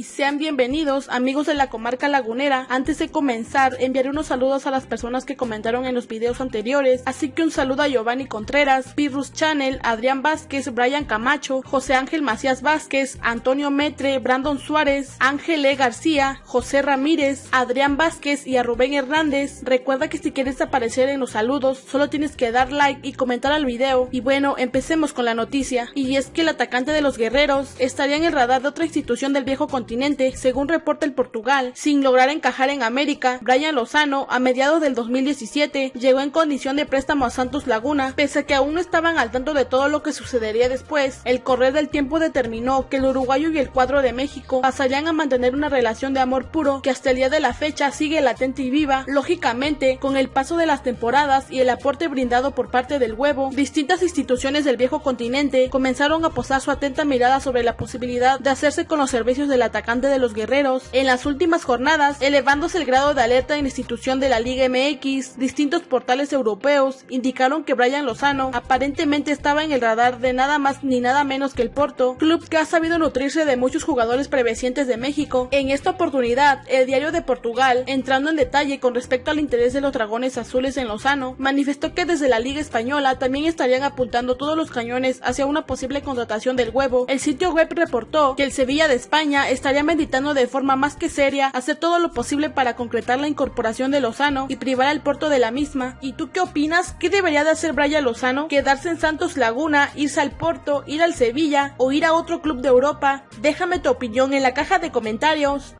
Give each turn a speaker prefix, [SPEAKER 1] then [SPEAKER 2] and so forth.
[SPEAKER 1] y sean bienvenidos amigos de la comarca lagunera. Antes de comenzar, enviaré unos saludos a las personas que comentaron en los videos anteriores, así que un saludo a Giovanni Contreras, Pirrus Channel, Adrián Vázquez, Brian Camacho, José Ángel Macías Vázquez, Antonio Metre, Brandon Suárez, Ángel E. García, José Ramírez, Adrián Vázquez y a Rubén Hernández. Recuerda que si quieres aparecer en los saludos, solo tienes que dar like y comentar al video. Y bueno, empecemos con la noticia. Y es que el atacante de los guerreros estaría en el radar de otra institución del viejo continente, según reporta el Portugal, sin lograr encajar en América. Brian Lozano, a mediados del 2017, llegó en condición de préstamo a Santos Laguna, pese a que aún no estaban al tanto de todo lo que sucedería después. El correr del tiempo determinó que el uruguayo y el cuadro de México pasarían a mantener una relación de amor puro que hasta el día de la fecha sigue latente y viva. Lógicamente, con el paso de las temporadas y el aporte brindado por parte del huevo, distintas instituciones del viejo continente comenzaron a posar su atenta mirada sobre la posibilidad de hacerse con los servicios del atacante de los guerreros. En las últimas jornadas, elevándose el grado de alerta en la institución de la Liga MX, distintos portales europeos indicaron que Brian Lozano aparentemente estaba en el radar de nada más ni nada menos que el Porto, club que ha sabido nutrirse de muchos jugadores prevecientes de México. En esta oportunidad, el diario de Portugal, entrando en detalle con respecto al interés de los dragones azules en Lozano, manifestó que desde la Liga Española también estarían apuntando todos los cañones hacia una posible contratación del huevo. El sitio web reportó que el Sevilla de España estaría meditando de forma más que seria hacer todo lo posible para concretar la incorporación de Lozano y privar al Porto de la misma. ¿Y tú qué opinas? ¿Qué debería de hacer Brian Lozano? ¿Quedarse en Santos Laguna, irse al Porto, ir al Sevilla o ir a otro club de Europa? Déjame tu opinión en la caja de comentarios.